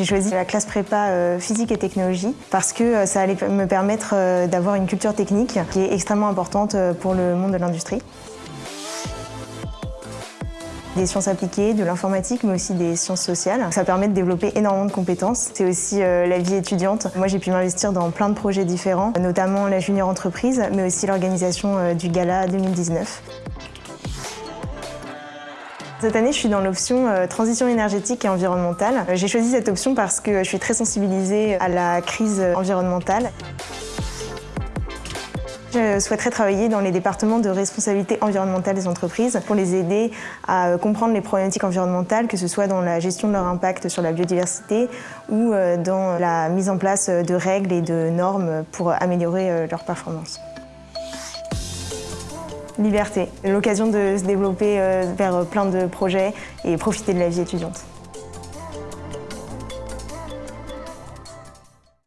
J'ai choisi la classe prépa euh, physique et technologie parce que euh, ça allait me permettre euh, d'avoir une culture technique qui est extrêmement importante pour le monde de l'industrie. Des sciences appliquées, de l'informatique, mais aussi des sciences sociales. Ça permet de développer énormément de compétences. C'est aussi la vie étudiante. Moi, j'ai pu m'investir dans plein de projets différents, notamment la junior entreprise, mais aussi l'organisation du Gala 2019. Cette année, je suis dans l'option euh, transition énergétique et environnementale. Euh, j'ai choisi cette option parce que je suis très sensibilisée à la crise environnementale. Je souhaiterais travailler dans les départements de responsabilité environnementale des entreprises pour les aider à euh, comprendre les problématiques environnementales, que ce soit dans la gestion de leur impact sur la biodiversité ou dans la mise en place de règles et de normes pour améliorer leurs performances. Liberté, l'occasion de se développer euh, vers plein de projets et profiter de la vie étudiante.